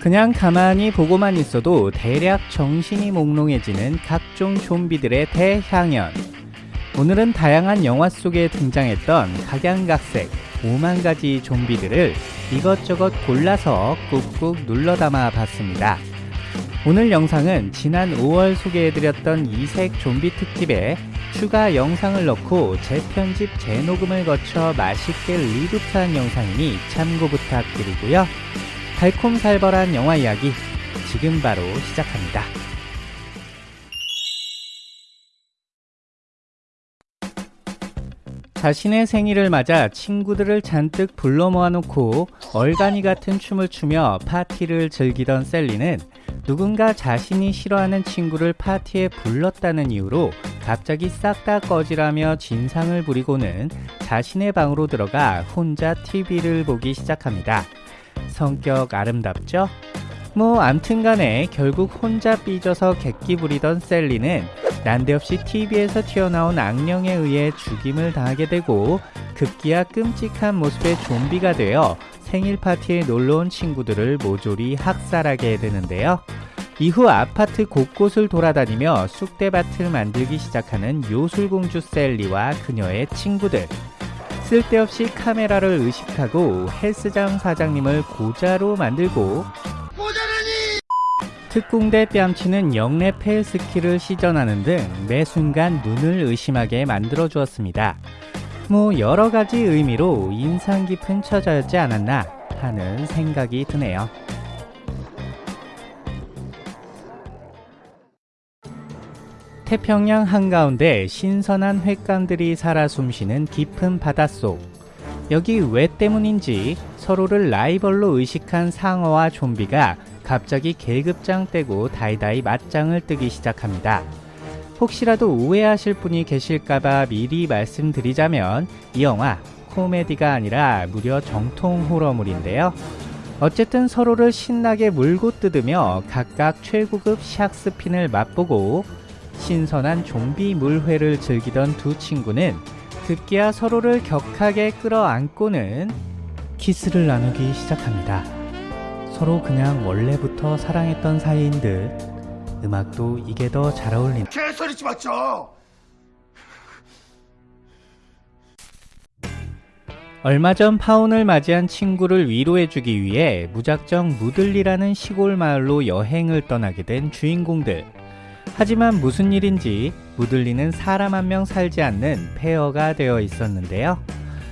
그냥 가만히 보고만 있어도 대략 정신이 몽롱해지는 각종 좀비들의 대향연. 오늘은 다양한 영화 속에 등장했던 각양각색 5만 가지 좀비들을 이것저것 골라서 꾹꾹 눌러 담아 봤습니다. 오늘 영상은 지난 5월 소개해드렸던 이색 좀비 특집에 추가 영상을 넣고 재편집 재녹음을 거쳐 맛있게 리부트한 영상이니 참고 부탁드리고요. 달콤살벌한 영화 이야기 지금 바로 시작합니다. 자신의 생일을 맞아 친구들을 잔뜩 불러 모아놓고 얼간이 같은 춤을 추며 파티를 즐기던 셀리는 누군가 자신이 싫어하는 친구를 파티에 불렀다는 이유로 갑자기 싹 다 꺼지라며 진상을 부리고는 자신의 방으로 들어가 혼자 TV를 보기 시작합니다. 성격 아름답죠? 뭐 암튼간에 결국 혼자 삐져서 객기 부리던 셀리는 난데없이 TV에서 튀어나온 악령에 의해 죽임을 당하게 되고 급기야 끔찍한 모습의 좀비가 되어 생일 파티에 놀러온 친구들을 모조리 학살하게 되는데요. 이후 아파트 곳곳을 돌아다니며 쑥대밭을 만들기 시작하는 요술공주 셀리와 그녀의 친구들. 쓸데없이 카메라를 의식하고 헬스장 사장님을 고자로 만들고 특공대 뺨치는 영내 폐 스킬을 시전하는 등 매 순간 눈을 의심하게 만들어 주었습니다. 뭐 여러가지 의미로 인상 깊은 처자였지 않았나 하는 생각이 드네요. 태평양 한가운데 신선한 횟감들이 살아 숨쉬는 깊은 바닷속. 여기 왜 때문인지 서로를 라이벌로 의식한 상어와 좀비가 갑자기 계급장 떼고 다이다이 맞짱을 뜨기 시작합니다. 혹시라도 오해하실 분이 계실까봐 미리 말씀드리자면 이 영화 코미디가 아니라 무려 정통 호러물인데요. 어쨌든 서로를 신나게 물고 뜯으며 각각 최고급 샥스핀을 맛보고 신선한 좀비 물회를 즐기던 두 친구는 급기야 서로를 격하게 끌어안고는 키스를 나누기 시작합니다. 서로 그냥 원래부터 사랑했던 사이인 듯 음악도 이게 더 잘 어울린 개소리지 마죠. 얼마 전 파혼을 맞이한 친구를 위로해주기 위해 무작정 무들리라는 시골 마을로 여행을 떠나게 된 주인공들 하지만 무슨 일인지 무들리는 사람 한 명 살지 않는 폐허가 되어 있었는데요.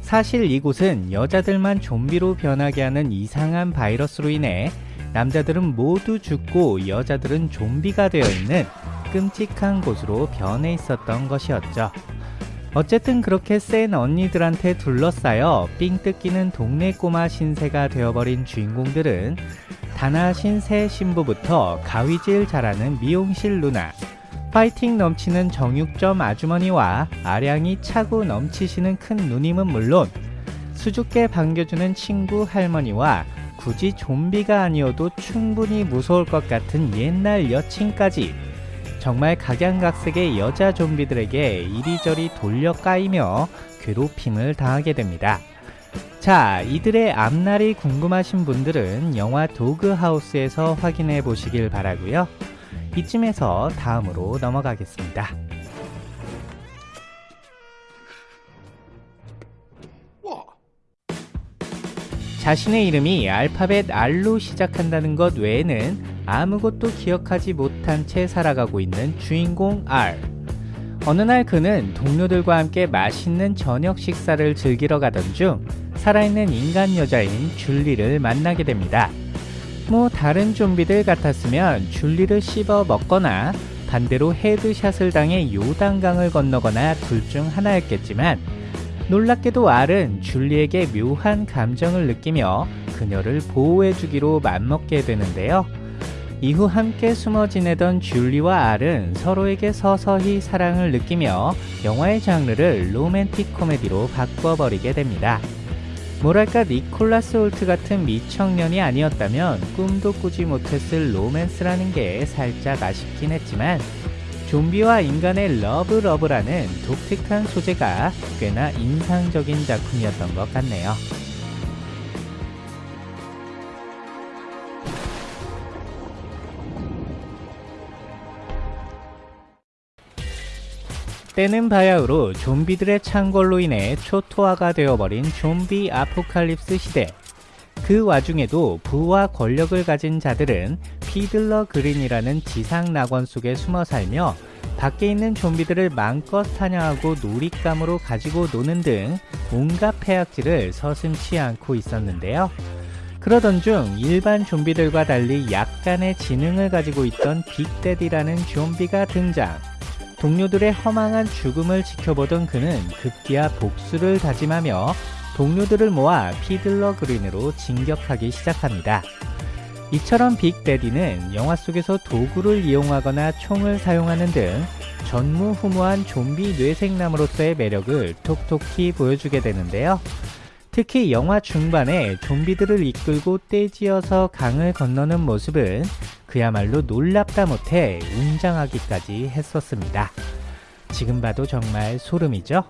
사실 이곳은 여자들만 좀비로 변하게 하는 이상한 바이러스로 인해 남자들은 모두 죽고 여자들은 좀비가 되어 있는 끔찍한 곳으로 변해 있었던 것이었죠. 어쨌든 그렇게 센 언니들한테 둘러싸여 삥 뜯기는 동네 꼬마 신세가 되어버린 주인공들은 단아신 새 신부부터 가위질 잘하는 미용실 누나, 파이팅 넘치는 정육점 아주머니와 아량이 차고 넘치시는 큰 누님은 물론 수줍게 반겨주는 친구 할머니와 굳이 좀비가 아니어도 충분히 무서울 것 같은 옛날 여친까지 정말 각양각색의 여자 좀비들에게 이리저리 돌려 까이며 괴롭힘을 당하게 됩니다. 자, 이들의 앞날이 궁금하신 분들은 영화 도그하우스에서 확인해 보시길 바라고요. 이쯤에서 다음으로 넘어가겠습니다. 와, 자신의 이름이 알파벳 R로 시작한다는 것 외에는 아무것도 기억하지 못한 채 살아가고 있는 주인공 R. 어느 날 그는 동료들과 함께 맛있는 저녁 식사를 즐기러 가던 중 살아있는 인간 여자인 줄리를 만나게 됩니다. 뭐 다른 좀비들 같았으면 줄리를 씹어 먹거나 반대로 헤드샷을 당해 요단강을 건너거나 둘 중 하나였겠지만 놀랍게도 알은 줄리에게 묘한 감정을 느끼며 그녀를 보호해주기로 맘먹게 되는데요. 이후 함께 숨어 지내던 줄리와 알은 서로에게 서서히 사랑을 느끼며 영화의 장르를 로맨틱 코미디로 바꿔버리게 됩니다. 뭐랄까 니콜라스 홀트 같은 미청년이 아니었다면 꿈도 꾸지 못했을 로맨스라는 게 살짝 아쉽긴 했지만 좀비와 인간의 러브 러브라는 독특한 소재가 꽤나 인상적인 작품이었던 것 같네요. 때는 바야흐로 좀비들의 창궐로 인해 초토화가 되어버린 좀비 apocalypse 시대. 그 와중에도 부와 권력을 가진 자들은 피들러 그린이라는 지상 낙원 속에 숨어 살며 밖에 있는 좀비들을 마음껏 사냥하고 놀잇감으로 가지고 노는 등 온갖 폐악질을 서슴치 않고 있었는데요. 그러던 중 일반 좀비들과 달리 약간의 지능을 가지고 있던 빅데디라는 좀비가 등장. 동료들의 허망한 죽음을 지켜보던 그는 급기야 복수를 다짐하며 동료들을 모아 피들러 그린으로 진격하기 시작합니다. 이처럼 빅데디는 영화 속에서 도구를 이용하거나 총을 사용하는 등 전무후무한 좀비 뇌섹남으로서의 매력을 톡톡히 보여주게 되는데요. 특히 영화 중반에 좀비들을 이끌고 떼지어서 강을 건너는 모습은 그야말로 놀랍다 못해 웅장하기까지 했었습니다. 지금 봐도 정말 소름이죠?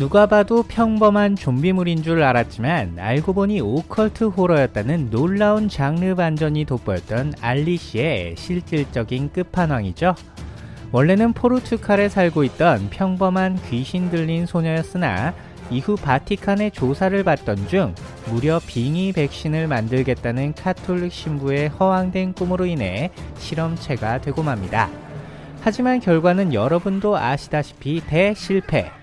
누가 봐도 평범한 좀비물인 줄 알았지만 알고 보니 오컬트 호러였다는 놀라운 장르 반전이 돋보였던 알리시의 실질적인 끝판왕이죠. 원래는 포르투갈에 살고 있던 평범한 귀신 들린 소녀였으나 이후 바티칸의 조사를 받던 중 무려 빙의 백신을 만들겠다는 카톨릭 신부의 허황된 꿈으로 인해 실험체가 되고 맙니다. 하지만 결과는 여러분도 아시다시피 대실패.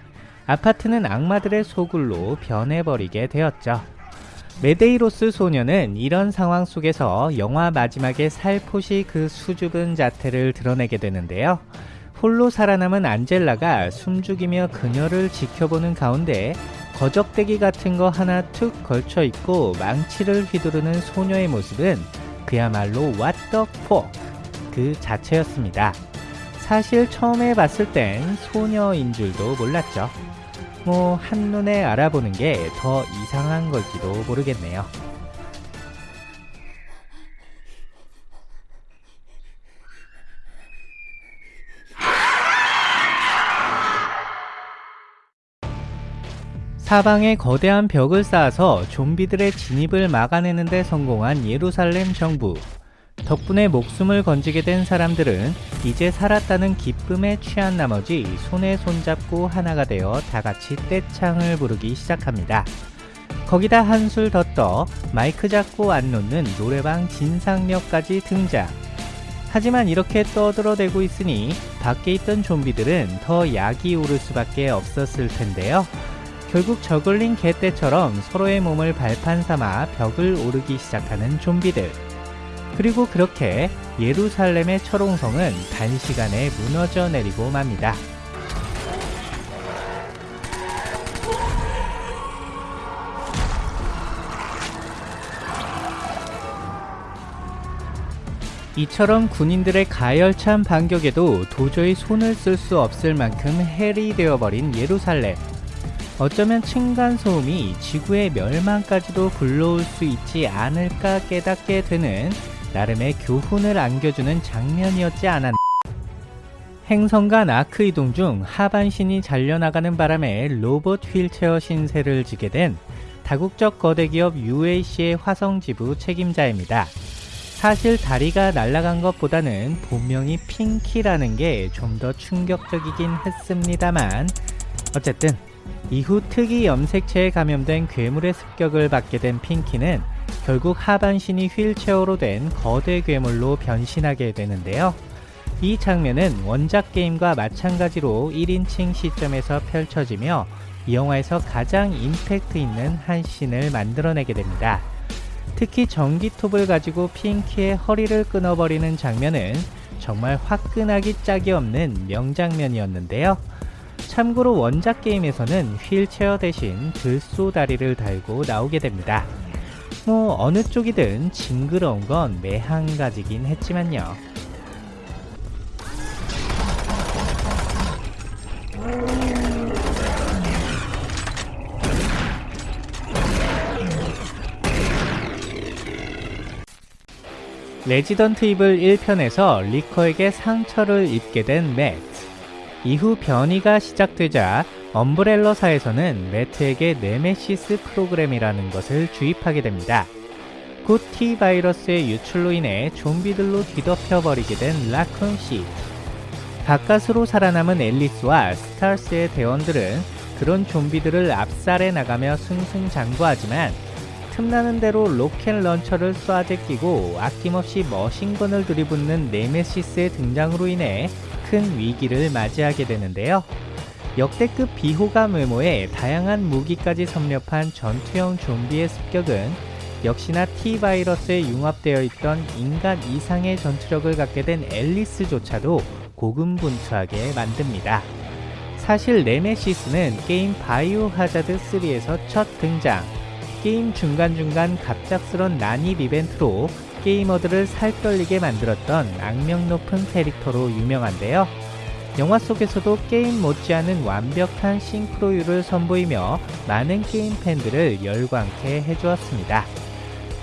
아파트는 악마들의 소굴로 변해버리게 되었죠. 메데이로스 소녀는 이런 상황 속에서 영화 마지막에 살포시 그 수줍은 자태를 드러내게 되는데요. 홀로 살아남은 안젤라가 숨죽이며 그녀를 지켜보는 가운데 거적대기 같은 거 하나 툭 걸쳐 입고 망치를 휘두르는 소녀의 모습은 그야말로 what the fuck 그 자체였습니다. 사실 처음에 봤을 땐 소녀인 줄도 몰랐죠. 뭐 한눈에 알아보는 게 더 이상한 걸지도 모르겠네요. 사방에 거대한 벽을 쌓아서 좀비들의 진입을 막아내는 데 성공한 예루살렘 정부. 덕분에 목숨을 건지게 된 사람들은 이제 살았다는 기쁨에 취한 나머지 손에 손잡고 하나가 되어 다 같이 떼창을 부르기 시작합니다. 거기다 한술 더 떠 마이크 잡고 안 놓는 노래방 진상력까지 등장. 하지만 이렇게 떠들어대고 있으니 밖에 있던 좀비들은 더 약이 오를 수밖에 없었을 텐데요. 결국 저글링 개떼처럼 서로의 몸을 발판 삼아 벽을 오르기 시작하는 좀비들. 그리고 그렇게 예루살렘의 철옹성은 단시간에 무너져 내리고 맙니다. 이처럼 군인들의 가열찬 반격에도 도저히 손을 쓸 수 없을 만큼 헬이 되어버린 예루살렘. 어쩌면 층간소음이 지구의 멸망까지도 불러올 수 있지 않을까 깨닫게 되는 나름의 교훈을 안겨주는 장면이었지 않았나. 행성 간 아크 이동 중 하반신이 잘려나가는 바람에 로봇 휠체어 신세를 지게 된 다국적 거대 기업 UAC의 화성 지부 책임자입니다. 사실 다리가 날아간 것보다는 본명이 핑키라는 게 좀 더 충격적이긴 했습니다만 어쨌든 이후 특이 염색체에 감염된 괴물의 습격을 받게 된 핑키는 결국 하반신이 휠체어로 된 거대 괴물로 변신하게 되는데요. 이 장면은 원작 게임과 마찬가지로 1인칭 시점에서 펼쳐지며 이 영화에서 가장 임팩트 있는 한 씬을 만들어내게 됩니다. 특히 전기톱을 가지고 핑키의 허리를 끊어버리는 장면은 정말 화끈하기 짝이 없는 명장면이었는데요. 참고로 원작 게임에서는 휠체어 대신 들쏘다리를 달고 나오게 됩니다. 뭐 어느 쪽이든 징그러운 건 매한가지긴 했지만요. 레지던트 이블 1편에서 리커에게 상처를 입게 된 매트. 이후 변이가 시작되자 엄브렐러사에서는 매트에게 네메시스 프로그램이라는 것을 주입하게 됩니다. 곧 T 바이러스의 유출로 인해 좀비들로 뒤덮여 버리게 된 라쿤 시티. 가까스로 살아남은 앨리스와 스타스의 대원들은 그런 좀비들을 압살해 나가며 승승장구하지만 틈나는 대로 rocket launcher를 쏴제 끼고 아낌없이 machine gun을 들이붓는 네메시스의 등장으로 인해 큰 위기를 맞이하게 되는데요. 역대급 비호감 외모에 다양한 무기까지 섭렵한 전투형 좀비의 습격은 역시나 T-바이러스에 융합되어 있던 인간 이상의 전투력을 갖게 된 앨리스조차도 고군분투하게 만듭니다. 사실 네메시스는 게임 바이오 하자드 3에서 첫 등장, 게임 중간중간 갑작스런 난입 이벤트로 게이머들을 살떨리게 만들었던 악명 높은 캐릭터로 유명한데요. 영화 속에서도 게임 못지않은 완벽한 싱크로율을 선보이며 많은 게임 팬들을 열광케 해주었습니다.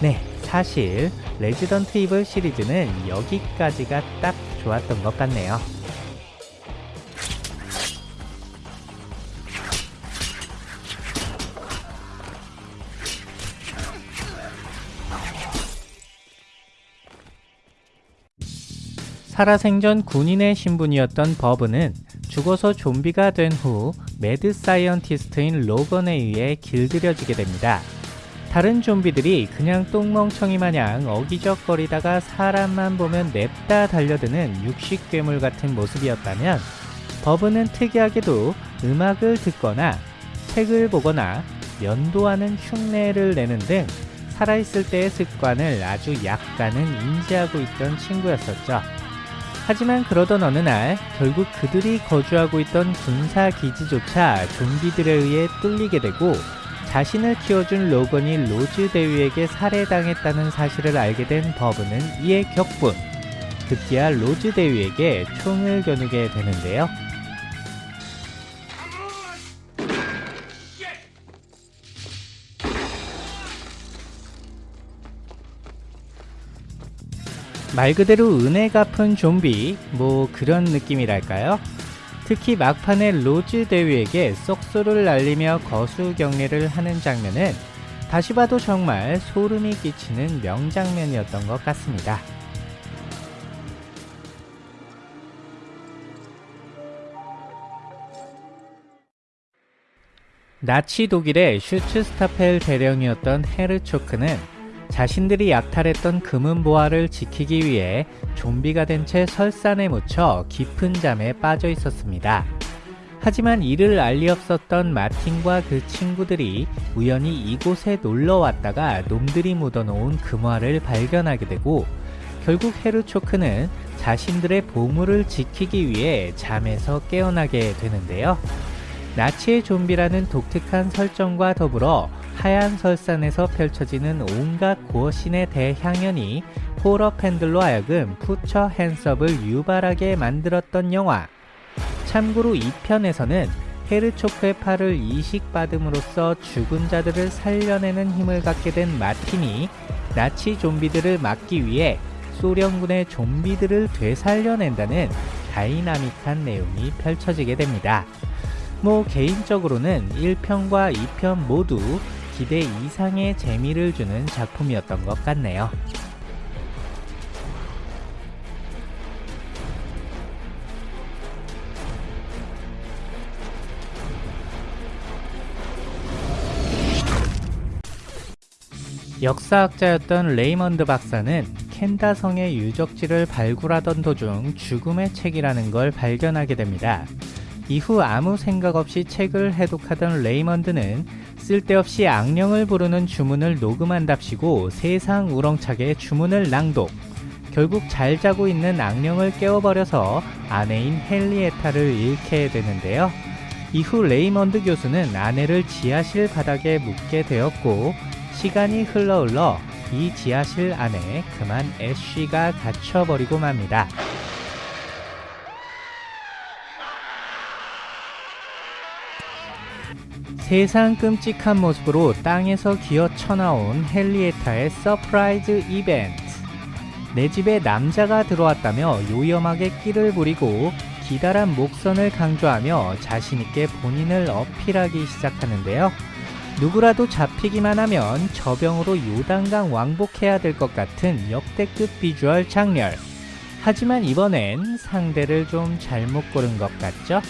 네, 사실 레지던트 이블 시리즈는 여기까지가 딱 좋았던 것 같네요. 살아생전 군인의 신분이었던 버브는 죽어서 좀비가 된 후 mad scientist인 로건에 의해 길들여지게 됩니다. 다른 좀비들이 그냥 똥멍청이 마냥 어기적거리다가 사람만 보면 냅다 달려드는 육식 괴물 같은 모습이었다면 버브는 특이하게도 음악을 듣거나 책을 보거나 면도하는 흉내를 내는 등 살아있을 때의 습관을 아주 약간은 인지하고 있던 친구였었죠. 하지만 그러던 어느 날 결국 그들이 거주하고 있던 군사 기지조차 좀비들에 의해 뚫리게 되고 자신을 키워준 로건이 로즈 대위에게 살해당했다는 사실을 알게 된 버브는 이에 격분. 급기야 로즈 대위에게 총을 겨누게 되는데요. 말 그대로 은혜 갚은 좀비, 뭐 그런 느낌이랄까요? 특히 막판에 로즈 대위에게 썩소를 날리며 거수 경례를 하는 장면은 다시 봐도 정말 소름이 끼치는 명장면이었던 것 같습니다. 나치 독일의 Schutzstaffel 대령이었던 헤르초크는 자신들이 약탈했던 금은보화를 지키기 위해 좀비가 된 채 설산에 묻혀 깊은 잠에 빠져 있었습니다. 하지만 이를 알리 없었던 마틴과 그 친구들이 우연히 이곳에 놀러 왔다가 놈들이 묻어놓은 금화를 발견하게 되고 결국 헤르초크는 자신들의 보물을 지키기 위해 잠에서 깨어나게 되는데요. 나치의 좀비라는 독특한 설정과 더불어 하얀 설산에서 펼쳐지는 온갖 고어신의 대향연이 호러 팬들로 하여금 put your hands up을 유발하게 만들었던 영화. 참고로 2편에서는 헤르초크의 팔을 이식받음으로써 죽은 자들을 살려내는 힘을 갖게 된 마틴이 나치 좀비들을 막기 위해 소련군의 좀비들을 되살려낸다는 dynamic한 내용이 펼쳐지게 됩니다. 뭐 개인적으로는 1편과 2편 모두 기대 이상의 재미를 주는 작품이었던 것 같네요. 역사학자였던 레이먼드 박사는 칸다성의 유적지를 발굴하던 도중 죽음의 책이라는 걸 발견하게 됩니다. 이후 아무 생각 없이 책을 해독하던 레이먼드는 쓸데없이 악령을 부르는 주문을 녹음한답시고 세상 우렁차게 주문을 낭독. 결국 잘 자고 있는 악령을 깨워버려서 아내인 헨리에타를 잃게 되는데요. 이후 레이먼드 교수는 아내를 지하실 바닥에 묻게 되었고 시간이 흘러 흘러 이 지하실 안에 그만 애쉬가 갇혀버리고 맙니다. 세상 끔찍한 모습으로 땅에서 기어 쳐나온 헨리에타의 surprise 이벤트. 내 집에 남자가 들어왔다며 요염하게 끼를 부리고 기다란 목선을 강조하며 자신있게 본인을 어필하기 시작하는데요. 누구라도 잡히기만 하면 접영으로 요단강 왕복해야 될 것 같은 역대급 비주얼 작렬. 하지만 이번엔 상대를 좀 잘못 고른 것 같죠?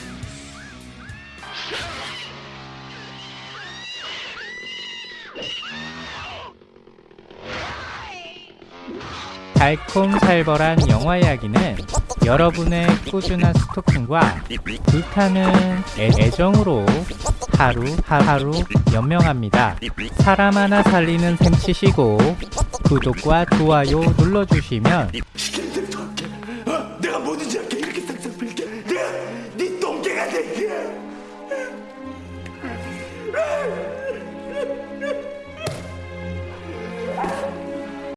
달콤살벌한 영화 이야기는 여러분의 꾸준한 스토킹과 불타는 애- 애정으로 하루 하루 연명합니다. 사람 하나 살리는 셈 치시고 구독과 좋아요 눌러주시면